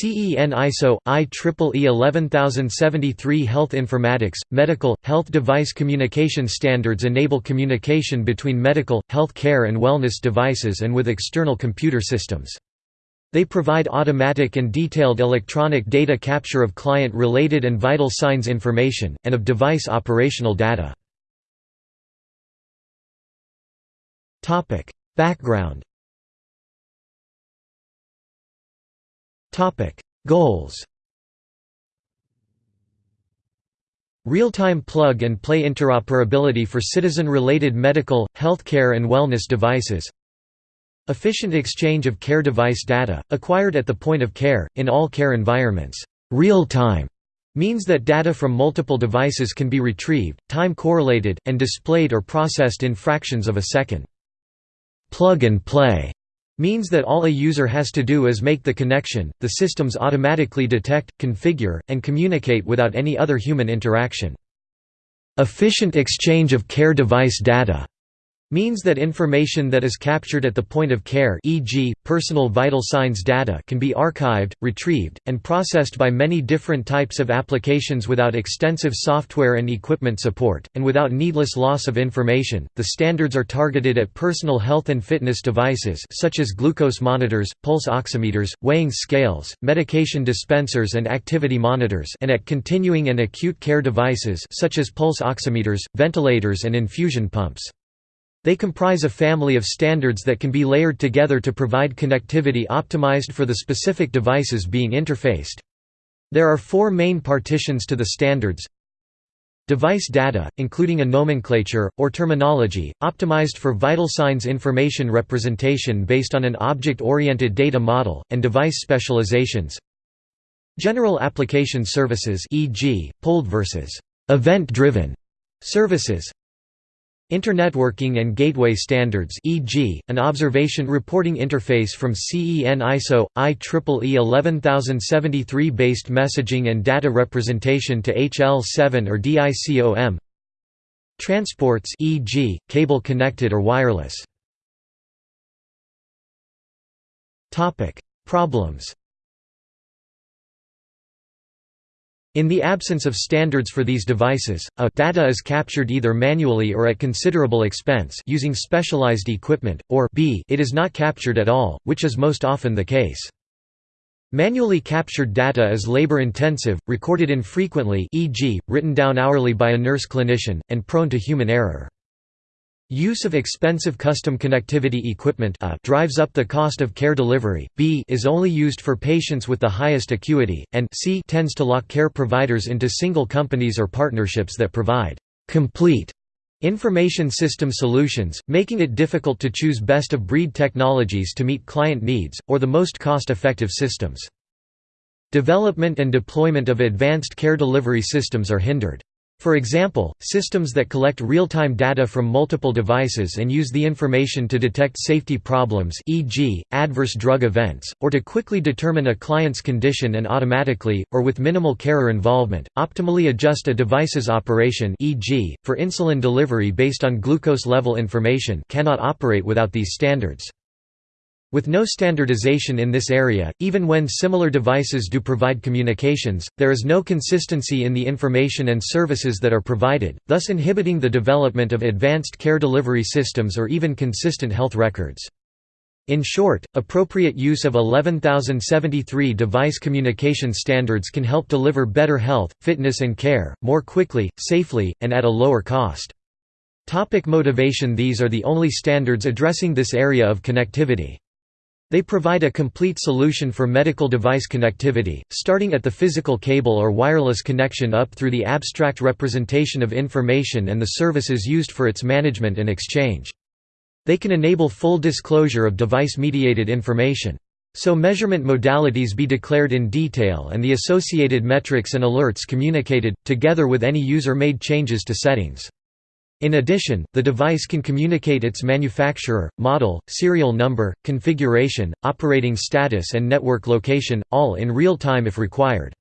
CEN ISO, IEEE 11073 Health informatics, medical, health device communication standards enable communication between medical, health care and wellness devices and with external computer systems. They provide automatic and detailed electronic data capture of client-related and vital signs information, and of device operational data. Background Goals Real-time plug-and-play interoperability for citizen-related medical, healthcare and wellness devices Efficient exchange of care device data, acquired at the point of care, in all care environments. Real-time means that data from multiple devices can be retrieved, time-correlated, and displayed or processed in fractions of a second. Plug-and-play means that all a user has to do is make the connection, the systems automatically detect, configure, and communicate without any other human interaction. Efficient exchange of care device data means that information that is captured at the point of care e.g., personal vital signs data can be archived, retrieved, and processed by many different types of applications without extensive software and equipment support, and without needless loss of information. The standards are targeted at personal health and fitness devices such as glucose monitors, pulse oximeters, weighing scales, medication dispensers and activity monitors and at continuing and acute care devices such as pulse oximeters, ventilators and infusion pumps. They comprise a family of standards that can be layered together to provide connectivity optimized for the specific devices being interfaced. There are four main partitions to the standards. Device data, including a nomenclature, or terminology, optimized for vital signs information representation based on an object-oriented data model, and device specializations. General application services e.g., polled versus event-driven services Internetworking and gateway standards e.g., an observation reporting interface from CEN ISO, IEEE 11073 based messaging and data representation to HL7 or DICOM Transports e.g., cable connected or wireless Problems In the absence of standards for these devices, a data is captured either manually or at considerable expense using specialized equipment, or b it is not captured at all, which is most often the case. Manually captured data is labor-intensive, recorded infrequently e.g., written down hourly by a nurse clinician, and prone to human error. Use of expensive custom connectivity equipment a drives up the cost of care delivery, b is only used for patients with the highest acuity, and c tends to lock care providers into single companies or partnerships that provide «complete» information system solutions, making it difficult to choose best-of-breed technologies to meet client needs, or the most cost-effective systems. Development and deployment of advanced care delivery systems are hindered. For example, systems that collect real-time data from multiple devices and use the information to detect safety problems e.g., adverse drug events, or to quickly determine a client's condition and automatically, or with minimal carer involvement, optimally adjust a device's operation e.g., for insulin delivery based on glucose level information cannot operate without these standards. With no standardization in this area, even when similar devices do provide communications, there is no consistency in the information and services that are provided, thus inhibiting the development of advanced care delivery systems or even consistent health records. In short, appropriate use of 11073 device communication standards can help deliver better health, fitness and care, more quickly, safely, and at a lower cost. Topic motivation These are the only standards addressing this area of connectivity. They provide a complete solution for medical device connectivity, starting at the physical cable or wireless connection up through the abstract representation of information and the services used for its management and exchange. They can enable full disclosure of device-mediated information. So measurement modalities be declared in detail and the associated metrics and alerts communicated, together with any user-made changes to settings. In addition, the device can communicate its manufacturer, model, serial number, configuration, operating status and network location, all in real time if required.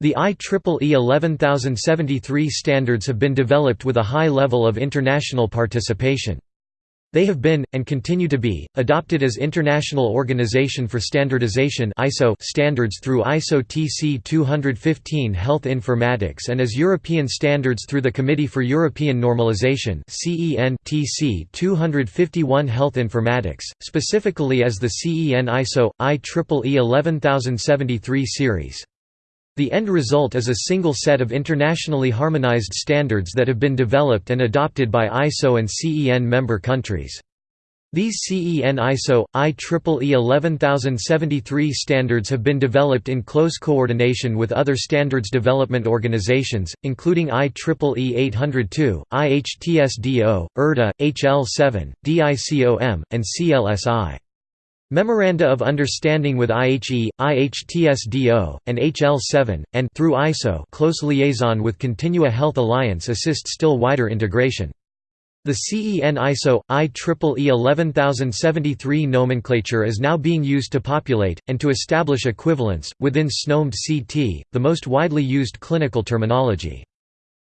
The IEEE 11073 standards have been developed with a high level of international participation. They have been, and continue to be, adopted as International Organization for Standardization standards through ISO TC 215 Health Informatics and as European standards through the Committee for European Normalization TC 251 Health Informatics, specifically as the CEN ISO, IEEE 11073 series. The end result is a single set of internationally harmonized standards that have been developed and adopted by ISO and CEN member countries. These CEN ISO, IEEE 11073 standards have been developed in close coordination with other standards development organizations, including IEEE 802, IHTSDO, IRDA, HL7, DICOM, and CLSI. Memoranda of Understanding with IHE, IHTSDO, and HL7, and through ISO close liaison with Continua Health Alliance assist still wider integration. The CEN ISO, IEEE 11073 nomenclature is now being used to populate, and to establish equivalence, within SNOMED CT, the most widely used clinical terminology.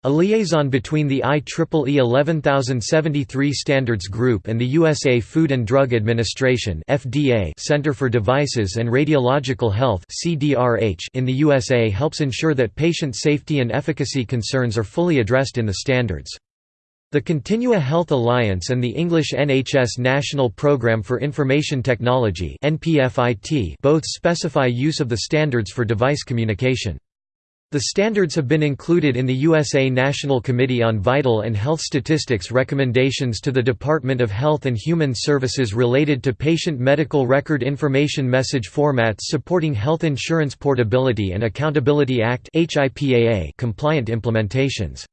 A liaison between the IEEE 11073 Standards Group and the USA Food and Drug Administration (FDA) Center for Devices and Radiological Health in the USA helps ensure that patient safety and efficacy concerns are fully addressed in the standards. The Continua Health Alliance and the English NHS National Programme for Information Technology both specify use of the standards for device communication. The standards have been included in the USA National Committee on Vital and Health Statistics recommendations to the Department of Health and Human Services related to patient medical record information message formats supporting Health Insurance Portability and Accountability Act compliant implementations.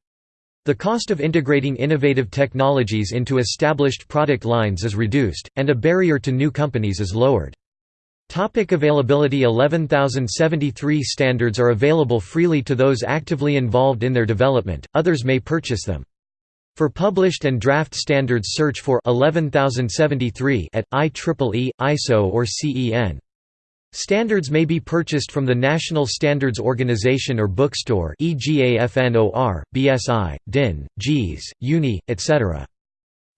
The cost of integrating innovative technologies into established product lines is reduced, and a barrier to new companies is lowered. Topic availability 11073 standards are available freely to those actively involved in their development, others may purchase them. For published and draft standards search for 11073 at IEEE, ISO or CEN. Standards may be purchased from the National Standards Organization or bookstore e.g. AFNOR, BSI, DIN, JIS, UNI, etc.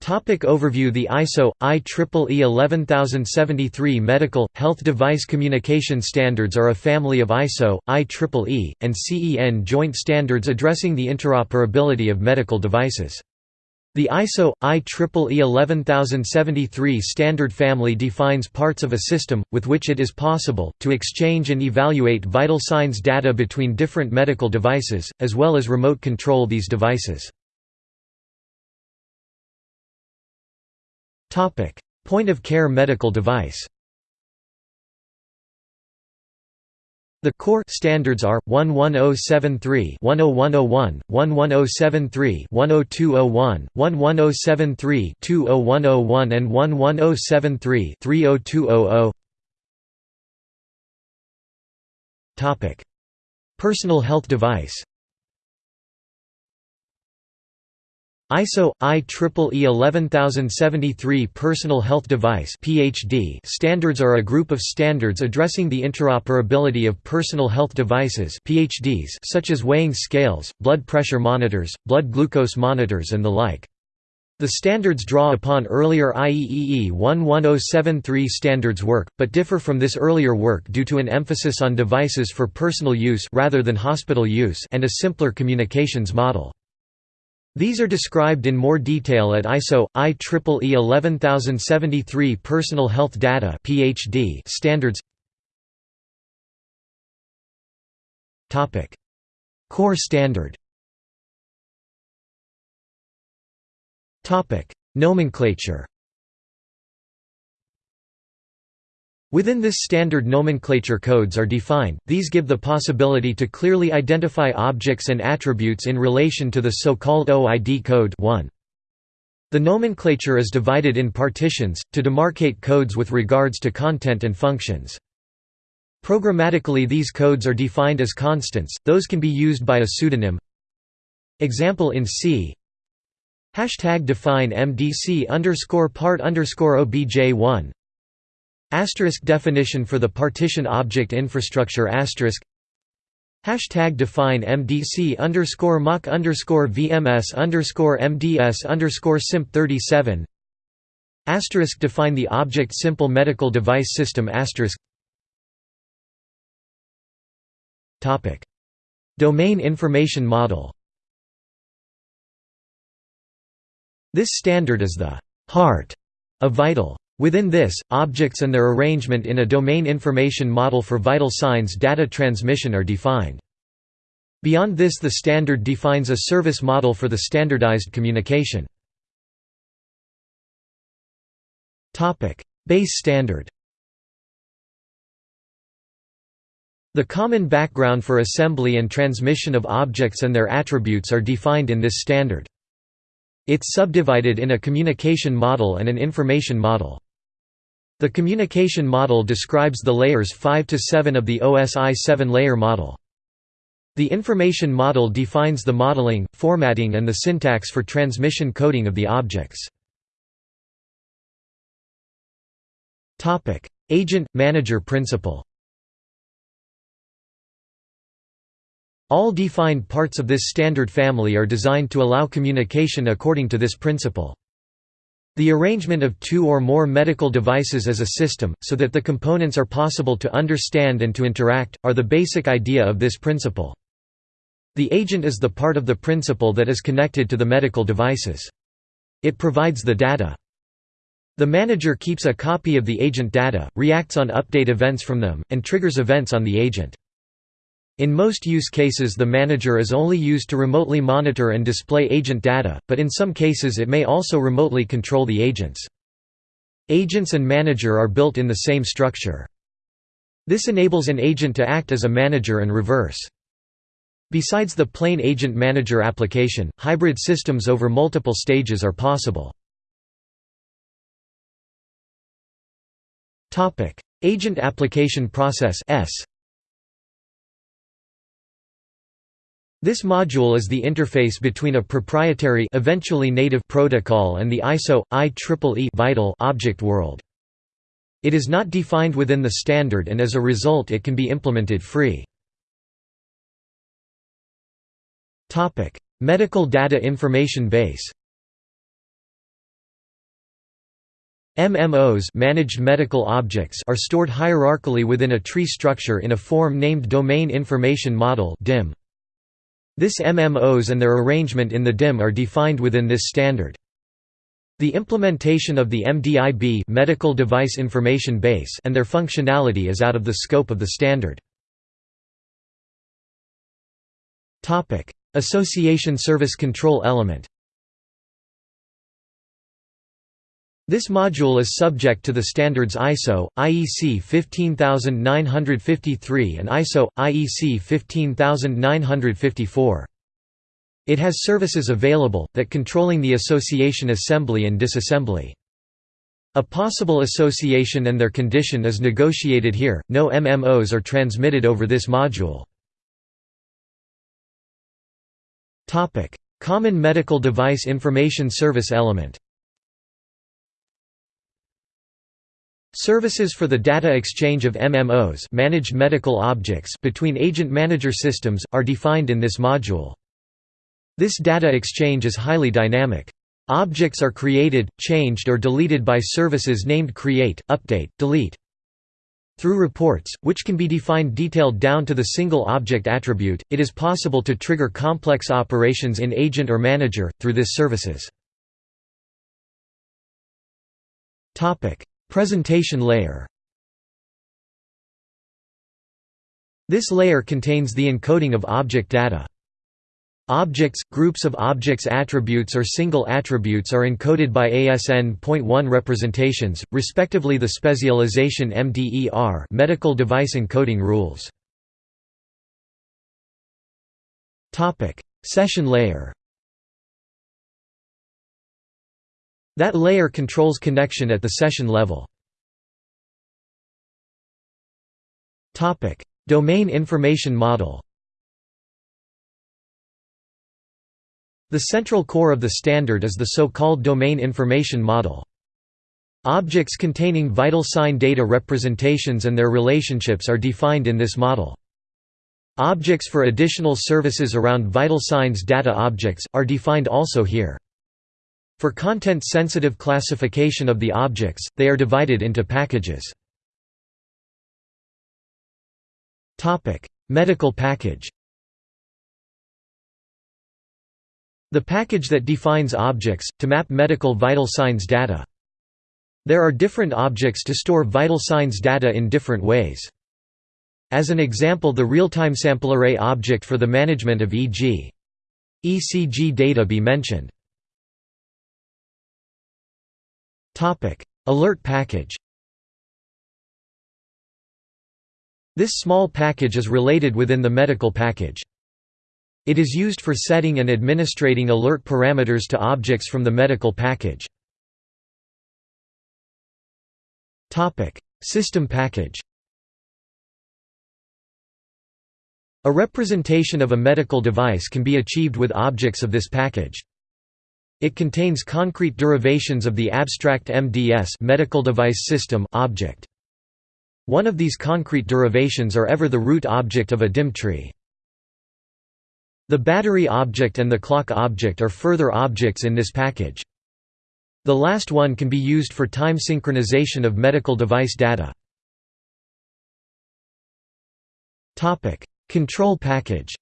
Topic overview The ISO, IEEE 11073 Medical, Health Device Communication Standards are a family of ISO, IEEE, and CEN joint standards addressing the interoperability of medical devices. The ISO, IEEE 11073 standard family defines parts of a system, with which it is possible, to exchange and evaluate vital signs data between different medical devices, as well as remote control these devices. Topic: Point of care medical device. The core standards are 11073, 10101, 11073, 10201, 11073, 20101 and 11073, 30200. Topic: Personal health device. ISO IEEE 11073 Personal Health Device (PHD) standards are a group of standards addressing the interoperability of personal health devices (PHDs) such as weighing scales, blood pressure monitors, blood glucose monitors and the like. The standards draw upon earlier IEEE 11073 standards work, but differ from this earlier work due to an emphasis on devices for personal use rather than hospital use and a simpler communications model. These are described in more detail at ISO IEEE 11073 Personal Health Data (PHD) standards. Core standard. Nomenclature. Within this standard nomenclature codes are defined, these give the possibility to clearly identify objects and attributes in relation to the so-called OID code 1. The nomenclature is divided in partitions, to demarcate codes with regards to content and functions. Programmatically these codes are defined as constants, those can be used by a pseudonym. Example in C Hashtag define MDC underscore part underscore OBJ1 Asterisk definition for the partition object infrastructure asterisk Hashtag define MDC underscore mock underscore VMS underscore MDS underscore SIMP 37 Asterisk define the object simple medical device system asterisk. Topic. Domain information model. This standard is the heart of vital. Within this, objects and their arrangement in a domain information model for vital signs data transmission are defined. Beyond this the standard defines a service model for the standardized communication. Base standard The common background for assembly and transmission of objects and their attributes are defined in this standard. It's subdivided in a communication model and an information model. The communication model describes the layers 5 to 7 of the OSI 7-layer model. The information model defines the modeling, formatting and the syntax for transmission coding of the objects. Agent-manager principle All defined parts of this standard family are designed to allow communication according to this principle. The arrangement of two or more medical devices as a system, so that the components are possible to understand and to interact, are the basic idea of this principle. The agent is the part of the principle that is connected to the medical devices. It provides the data. The manager keeps a copy of the agent data, reacts on update events from them, and triggers events on the agent. In most use cases the manager is only used to remotely monitor and display agent data, but in some cases it may also remotely control the agents. Agents and manager are built in the same structure. This enables an agent to act as a manager and reverse. Besides the plain agent-manager application, hybrid systems over multiple stages are possible. Agent Application Process S This module is the interface between a proprietary eventually native protocol and the ISO IEEE vital object world. It is not defined within the standard and as a result it can be implemented free. Topic: Medical Data Information Base. MMOs managed medical objects are stored hierarchically within a tree structure in a form named Domain Information Model (DIM). This MMOs and their arrangement in the DIM are defined within this standard. The implementation of the MDIB medical device information base and their functionality is out of the scope of the standard. Association Service Control Element. This module is subject to the standards ISO, IEC 15953 and ISO, IEC 15954. It has services available, that controlling the association assembly and disassembly. A possible association and their condition is negotiated here, no MMOs are transmitted over this module. Common Medical Device Information Service Element Services for the data exchange of MMOs managed medical objects between agent-manager systems, are defined in this module. This data exchange is highly dynamic. Objects are created, changed or deleted by services named create, update, delete. Through reports, which can be defined detailed down to the single object attribute, it is possible to trigger complex operations in agent or manager, through this services. Presentation layer This layer contains the encoding of object data. Objects, groups of objects attributes or single attributes are encoded by ASN.1 representations, respectively the specialization MDER medical device encoding rules. Session layer That layer controls connection at the session level. Domain information model The central core of the standard is the so-called domain information model. Objects containing vital sign data representations and their relationships are defined in this model. Objects for additional services around vital signs data objects, are defined also here. For content-sensitive classification of the objects, they are divided into packages. Medical package The package that defines objects, to map medical vital signs data. There are different objects to store vital signs data in different ways. As an example the real-time sample array object for the management of e.g. ECG data be mentioned. Alert package This small package is related within the medical package. It is used for setting and administrating alert parameters to objects from the medical package. Topic: System package A representation of a medical device can be achieved with objects of this package. It contains concrete derivations of the abstract MDS medical device system object. One of these concrete derivations are ever the root object of a DIM tree. The battery object and the clock object are further objects in this package. The last one can be used for time synchronization of medical device data. Control package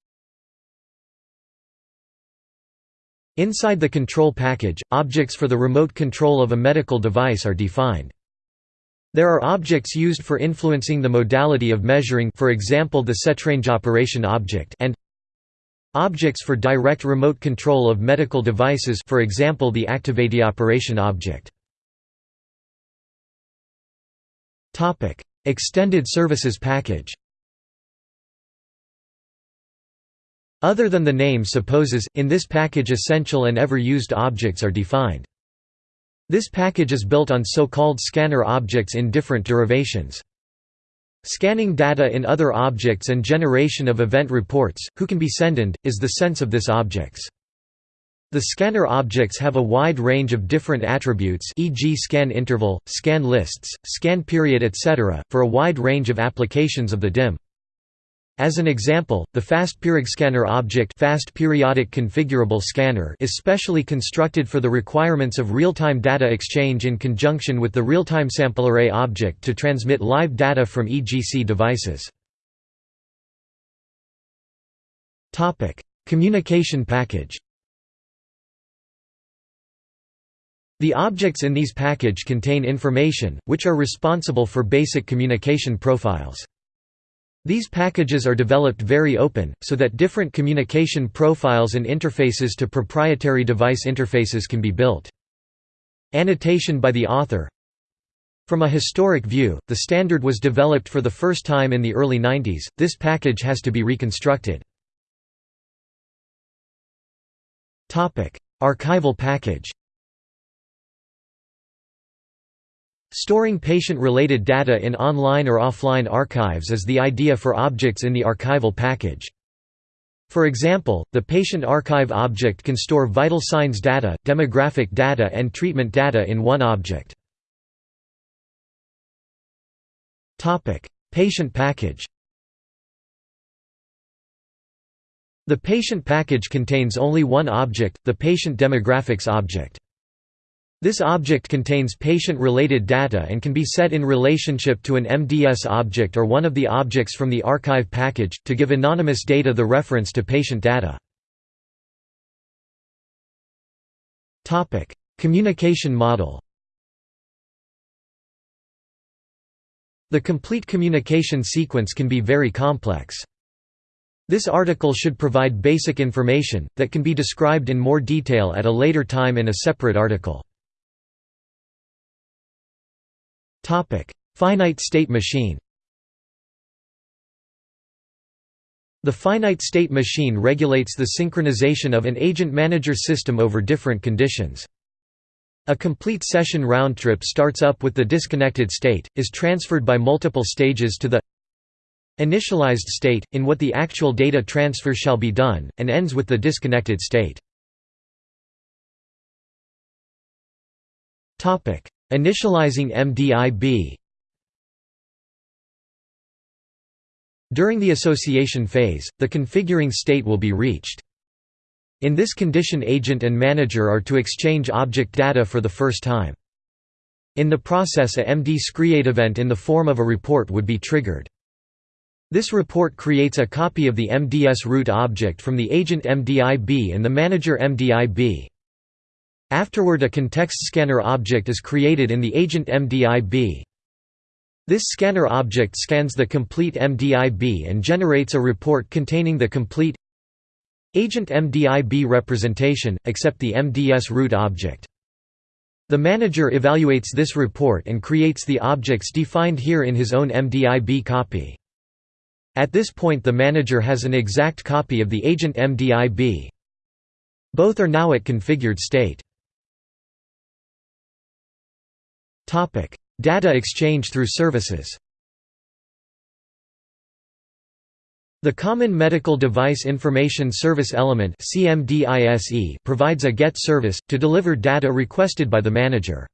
Inside the control package, objects for the remote control of a medical device are defined. There are objects used for influencing the modality of measuring for example the setrange operation object and objects for direct remote control of medical devices for example the activate operation object. Extended services package Other than the name supposes, in this package essential and ever-used objects are defined. This package is built on so-called scanner objects in different derivations. Scanning data in other objects and generation of event reports, who can be sended, is the sense of this objects. The scanner objects have a wide range of different attributes e.g. scan interval, scan lists, scan period etc., for a wide range of applications of the DIM. As an example, the fast scanner object fast periodic configurable scanner is specially constructed for the requirements of real-time data exchange in conjunction with the real-time sample array object to transmit live data from EGC devices. Communication package The objects in these package contain information, which are responsible for basic communication profiles. These packages are developed very open, so that different communication profiles and interfaces to proprietary device interfaces can be built. Annotation by the author From a historic view, the standard was developed for the first time in the early 90s, this package has to be reconstructed. Archival package Storing patient-related data in online or offline archives is the idea for objects in the archival package. For example, the patient archive object can store vital signs data, demographic data and treatment data in one object. Patient package The patient package contains only one object, the patient demographics object. This object contains patient-related data and can be set in relationship to an MDS object or one of the objects from the archive package, to give anonymous data the reference to patient data. Communication model The complete communication sequence can be very complex. This article should provide basic information, that can be described in more detail at a later time in a separate article. Finite state machine The finite state machine regulates the synchronization of an agent-manager system over different conditions. A complete session round-trip starts up with the disconnected state, is transferred by multiple stages to the initialized state, in what the actual data transfer shall be done, and ends with the disconnected state. Initializing MDIB During the association phase, the configuring state will be reached. In this condition agent and manager are to exchange object data for the first time. In the process a MD create event in the form of a report would be triggered. This report creates a copy of the MDS root object from the agent MDIB and the manager MDIB. Afterward a context scanner object is created in the agent MDIB. This scanner object scans the complete MDIB and generates a report containing the complete agent MDIB representation, except the MDS root object. The manager evaluates this report and creates the objects defined here in his own MDIB copy. At this point the manager has an exact copy of the agent MDIB. Both are now at configured state. Data exchange through services The Common Medical Device Information Service Element provides a GET service, to deliver data requested by the manager.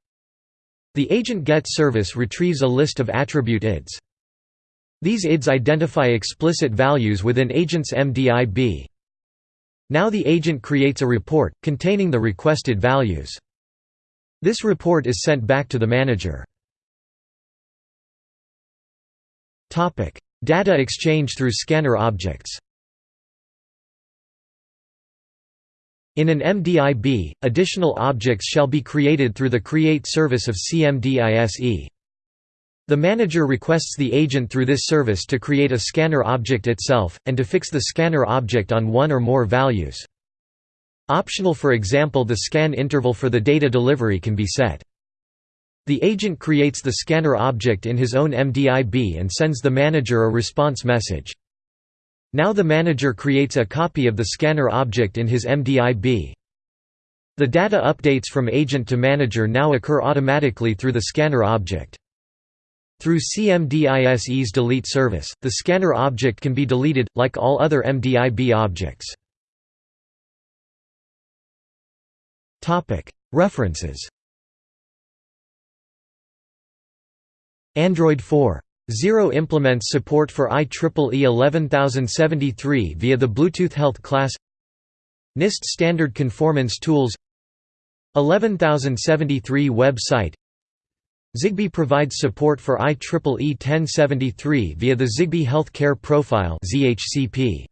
The agent GET service retrieves a list of attribute IDs. These IDs identify explicit values within agent's MDIB. Now the agent creates a report, containing the requested values. This report is sent back to the manager. Data exchange through scanner objects In an MDIB, additional objects shall be created through the create service of CMDISE. The manager requests the agent through this service to create a scanner object itself, and to fix the scanner object on one or more values. Optional for example the scan interval for the data delivery can be set. The agent creates the scanner object in his own MDIB and sends the manager a response message. Now the manager creates a copy of the scanner object in his MDIB. The data updates from agent to manager now occur automatically through the scanner object. Through CMDISE's delete service, the scanner object can be deleted, like all other MDIB objects. References. Android 4. 0 implements support for IEEE 11073 via the Bluetooth Health class. NIST Standard Conformance Tools. 11073 website. Zigbee provides support for IEEE 1073 via the Zigbee Health Care Profile ZHCP.